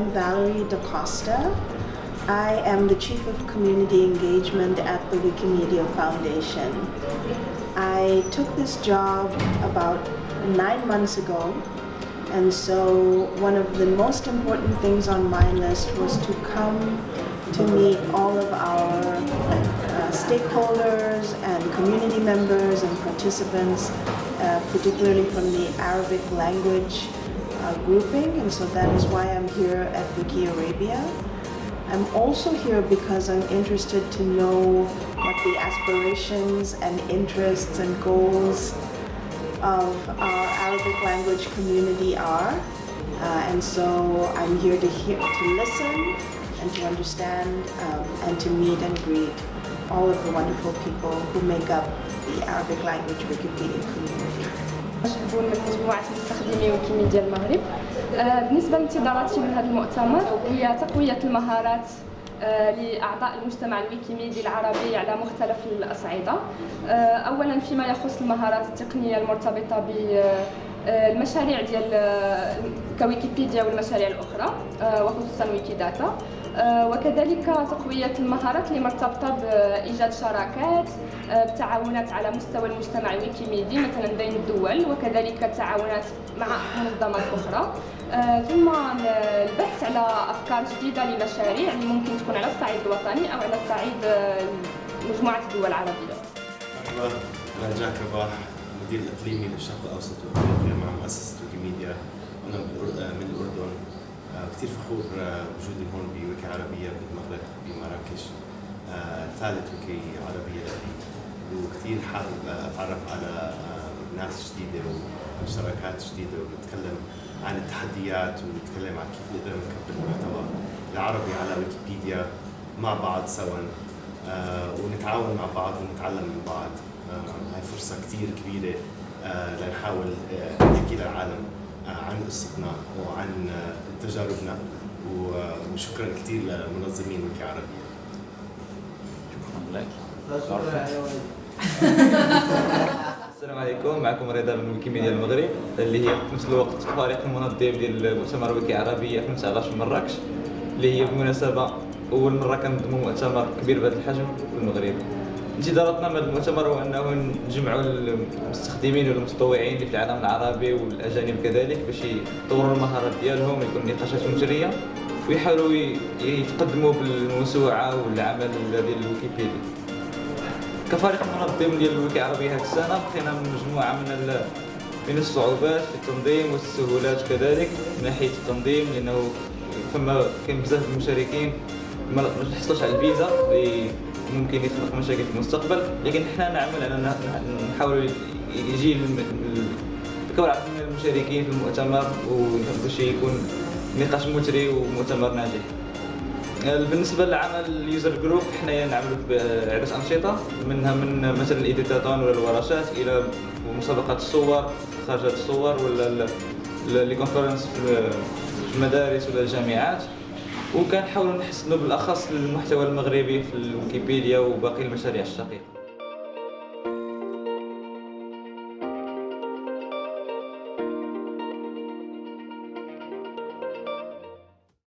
I'm Valerie DaCosta. I am the Chief of Community Engagement at the Wikimedia Foundation. I took this job about nine months ago and so one of the most important things on my list was to come to meet all of our uh, stakeholders and community members and participants, uh, particularly from the Arabic language uh, grouping, and so that is why I'm here at Wiki Arabia. I'm also here because I'm interested to know what the aspirations and interests and goals of our Arabic language community are. Uh, and so I'm here to hear, to listen and to understand um, and to meet and greet all of the wonderful people who make up the Arabic language Wikipedia community. من مجموعة مستخدمي ويكيميديا المغرب. بالنسبة لانتظاراتي من هذا المؤتمر هي تقوية المهارات لأعضاء المجتمع الويكيميدي العربي على مختلف الأصعدة. أولا فيما يخص المهارات التقنية المرتبطة ب المشاريع ديال ويكيبيديا والمشاريع الأخرى وخصوصا ويكيداتا. وكذلك تقوية المهارات اللي مرتبطه بإيجاد شراكات وتعاونات على مستوى المجتمع الويكيميدي مثلا بين الدول وكذلك التعاونات مع منظمات أخرى. ثم البحث على أفكار جديدة لمشاريع اللي ممكن تكون على الصعيد الوطني أو على الصعيد مجموعة الدول العربية. مرحبا أنا جاك رباح المدير الأقليمي للشرق الأوسط وافريقيا مع مؤسسة ويكيميديا أنا من الأردن. كثير فخور بوجودي هون بويكي عربية بالمغرب بمراكش. ثالث ويكي عربية لي. وكثير حابب أتعرف على ناس جديدة وشراكات جديدة ونتكلم عن التحديات ونتكلم عن كيف نقدر نكبر المحتوى العربي على ويكيبيديا مع بعض سوا. ونتعاون مع بعض ونتعلم من بعض. هاي فرصة كثير كبيرة لنحاول نحكي للعالم عن قصتنا وعن تجاربنا وشكرا كثير لمنظمين ويكي عربية شكرا لك. السلام عليكم. معكم رضا من ويكيميديا المغرب اللي هي في نفس الوقت فريق المنظم ديال مؤتمر ويكي عربيه 2019 في مراكش اللي هي بالمناسبه أول مرة كنظموا مؤتمر كبير بهذا الحجم في المغرب. انتظاراتنا من المؤتمر هو أنه نجمعوا المستخدمين والمتطوعين في العالم العربي والأجانب كذلك باش يطوروا المهارات ديالهم ويكون نقاشات مثريه ويحاولوا يتقدموا بالموسوعه والعمل ديال الويكيبيديا كفريق منظم ديال الويكي العربيه هذه السنة لقينا مجموعة من من الصعوبات في التنظيم والسهولات كذلك من ناحية التنظيم لأنه فما كاين بزاف المشاركين ما حصلوش على الفيزا ممكن يخلق مشاكل في المستقبل لكن إحنا نعمل على نحاول يجي أكبر عدد من المشاركين في المؤتمر باش يكون نقاش مثري ومؤتمر ناجح. بالنسبة لعمل ال user group حنا نعملوا بعدة أنشطة منها من مثلا ال editathon ولا الورشات إلى مسابقات الصور خرجات الصور ولا les conférences في المدارس ولا الجامعات. وكنحاولوا نحسنوا بالأخص المحتوى المغربي في الويكيبيديا وباقي المشاريع الشقيقة.